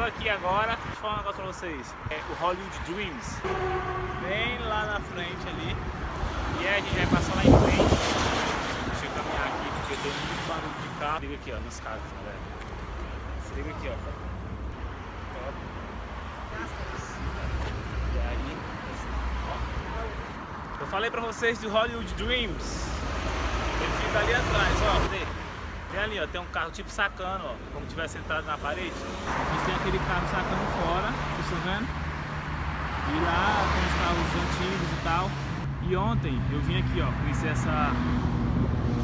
tô aqui agora, deixa eu falar um negócio pra vocês. É o Hollywood Dreams. Bem lá na frente ali. E aí a gente vai passar lá em frente. Deixa eu caminhar aqui, porque tem muito barulho de carro. Liga aqui, ó, nas casas, galera. Se liga aqui, ó. E aí, ó. Eu falei pra vocês do Hollywood Dreams. Ele fica ali atrás, ó. Cadê? Tem ali, ó, tem um carro tipo sacando, ó, como tivesse entrado na parede. Gente tem aquele carro sacando fora, vocês estão vendo? E lá tem os carros antigos e tal. E ontem eu vim aqui, ó, conhecer essa...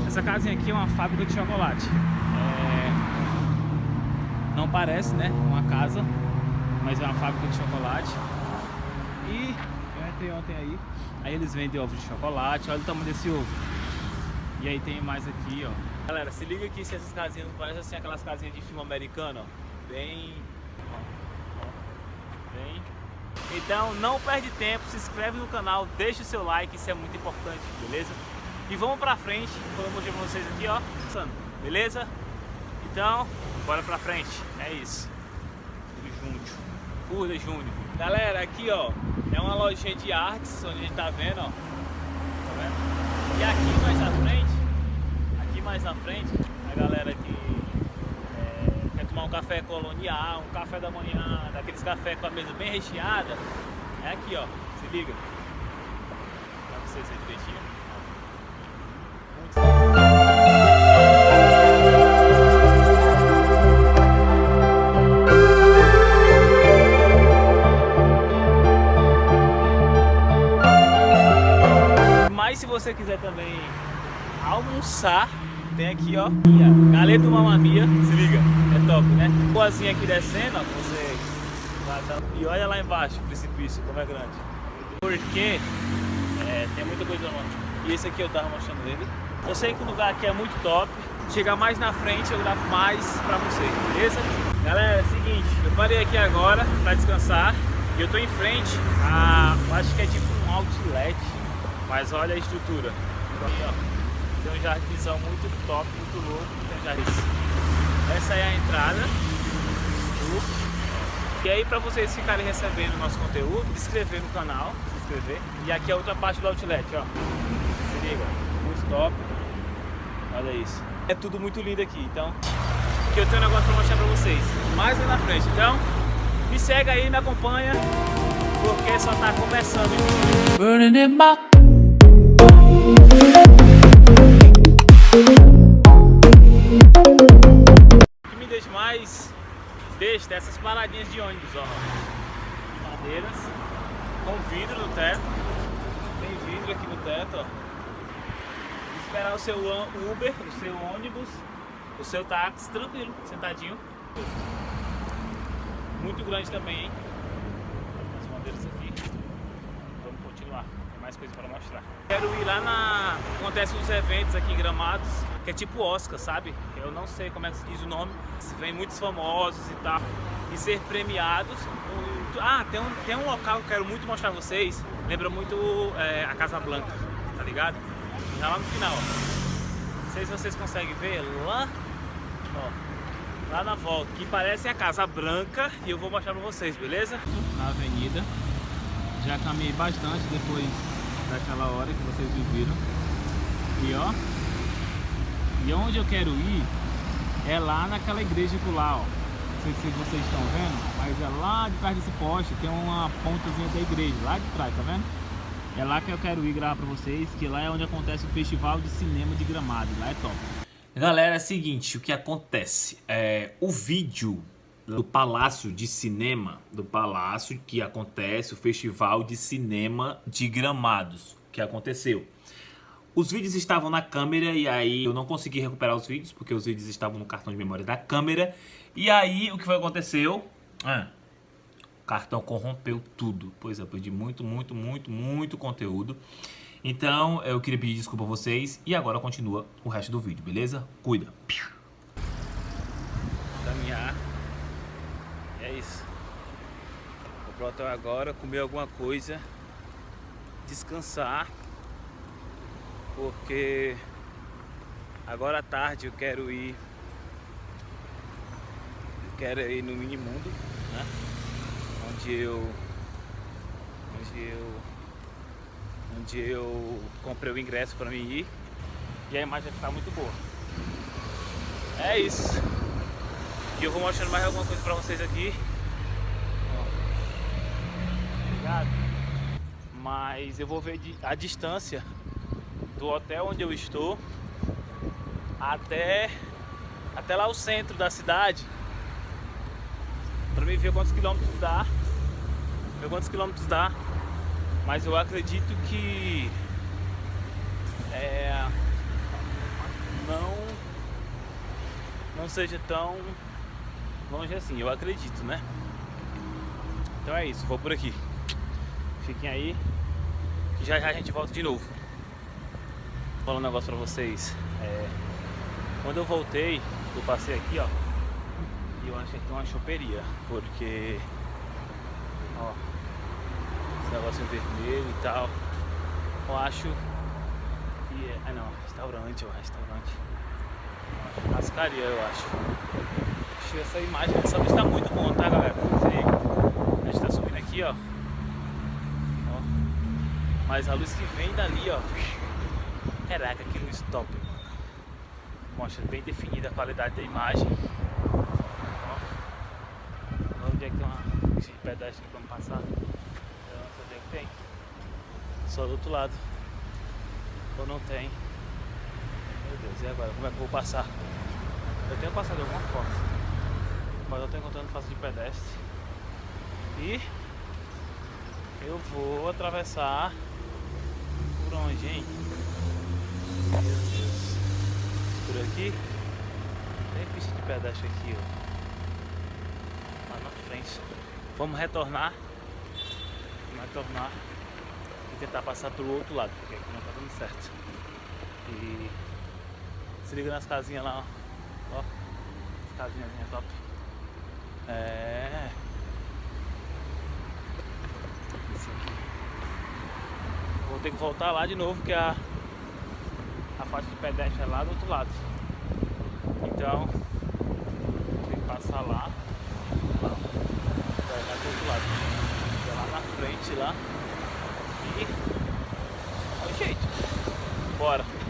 Essa casinha aqui é uma fábrica de chocolate. É... Não parece, né, uma casa, mas é uma fábrica de chocolate. E eu entrei ontem aí, aí eles vendem ovos de chocolate, olha o tamanho desse ovo. E aí tem mais aqui, ó. Galera, se liga aqui se essas casinhas não parecem assim aquelas casinhas de filme americano, ó. Bem... Bem... Então não perde tempo, se inscreve no canal, deixa o seu like, isso é muito importante, beleza? E vamos pra frente, como eu mostrei pra vocês aqui, ó. Beleza? Então, bora pra frente, é isso. Júnior. Curda Júnior. Galera, aqui ó, é uma lojinha de artes, onde a gente tá vendo, ó. Tá vendo? E aqui mais à frente mais na frente, a galera que é, quer tomar um café colonial, um café da manhã, daqueles café com a mesa bem recheada, é aqui ó, se liga. Pra vocês verem direitinho. Mas se você quiser também almoçar tem aqui, ó, Galeto Mamamia, se liga, é top, né? Boazinha aqui descendo, ó, você... E olha lá embaixo, o precipício, como é grande. Porque é, tem muita coisa lá. E esse aqui eu tava mostrando ele. Eu sei que o lugar aqui é muito top. Chegar mais na frente eu gravo mais pra vocês, beleza? Galera, é o seguinte, eu parei aqui agora pra descansar. E eu tô em frente a... acho que é tipo um outlet. Mas olha a estrutura. Tem um jardinzão muito top, muito louco. Tem jardim. Essa é a entrada. E aí para vocês ficarem recebendo o nosso conteúdo, se inscrever no canal, se inscrever. E aqui é outra parte do outlet, ó. Se liga, muito top. Olha isso. É tudo muito lindo aqui, então que eu tenho um negócio para mostrar para vocês. Mais lá na frente. Então, me segue aí, me acompanha, porque só tá começando. Burning in my o que me deixa mais besta é essas paradinhas de ônibus, ó. De madeiras, com vidro no teto. Tem vidro aqui no teto, ó. Esperar o seu Uber, o seu ônibus, o seu táxi, tranquilo, sentadinho. Muito grande também, hein? As madeiras aqui. Continuar, tem mais coisa para mostrar. Quero ir lá na... Acontece uns eventos aqui em Gramados, que é tipo Oscar, sabe? Eu não sei como é que se diz o nome. Vem muitos famosos e tal. E ser premiados. Ah, tem um, tem um local que eu quero muito mostrar pra vocês. Lembra muito é, a Casa Blanca, tá ligado? Já lá no final, ó. Não sei se vocês conseguem ver lá, ó, lá na volta, que parece a Casa Branca e eu vou mostrar pra vocês, beleza? Na avenida, já caminhei bastante depois daquela hora que vocês viram. E ó, e onde eu quero ir é lá naquela igreja por lá, ó. Não sei se vocês estão vendo, mas é lá de trás desse poste, tem uma pontazinha da igreja, lá de trás, tá vendo? É lá que eu quero ir gravar pra vocês, que lá é onde acontece o Festival de Cinema de Gramado, lá é top. Galera, é o seguinte, o que acontece? É, o vídeo do Palácio de Cinema, do Palácio que acontece o Festival de Cinema de Gramados, que aconteceu. Os vídeos estavam na câmera e aí eu não consegui recuperar os vídeos, porque os vídeos estavam no cartão de memória da câmera. E aí o que foi aconteceu? Ah, o cartão corrompeu tudo. Pois é, eu perdi muito, muito, muito, muito conteúdo. Então eu queria pedir desculpa a vocês e agora continua o resto do vídeo, beleza? Cuida! Caminhar é isso. Vou pro hotel agora, comer alguma coisa, descansar, porque agora à tarde eu quero ir quero ir no Minimundo, né? Onde eu... Onde eu... Onde eu comprei o ingresso pra mim ir. E a imagem vai ficar muito boa. É isso. E eu vou mostrando mais alguma coisa pra vocês aqui. Obrigado. Mas eu vou ver a distância do hotel onde eu estou até, até lá o centro da cidade para mim ver quantos quilômetros dá ver quantos quilômetros dá mas eu acredito que é, não não seja tão longe assim, eu acredito, né? Então é isso, vou por aqui. Fiquem aí, já já a gente volta de novo. Vou falar um negócio pra vocês. É, quando eu voltei, eu passei aqui, ó, e eu achei que tem uma choperia, porque, ó, esse negócio vermelho e tal, eu acho que é, ah não, restaurante, ó, restaurante, cascaria eu acho. Achei essa imagem, essa luz tá muito bom, tá galera? A gente tá subindo aqui, ó, mas a luz que vem dali, ó, caraca, que luz top, mostra bem definida a qualidade da imagem. Ó, onde é que tem uma de pedestre aqui pra passar? Eu não sei onde é que tem. Só do outro lado. Ou não tem. Meu Deus, e agora? Como é que eu vou passar? Eu tenho passado de alguma forma. Mas eu tô encontrando faixa de pedestre. E eu vou atravessar onde, hein? Meu Deus por aqui. Tem pista de pedestre aqui, ó. Lá na frente. Vamos retornar. Vamos retornar. E tentar passar pro outro lado, porque aqui não tá dando certo. E se liga nas casinhas lá, ó. ó. As casinhas top. É. Esse aqui. Vou ter que voltar lá de novo, que a a faixa de pedestre é lá do outro lado. Então, tem que passar lá. Vai lá do outro lado. É lá na frente lá. E. É jeito. Bora.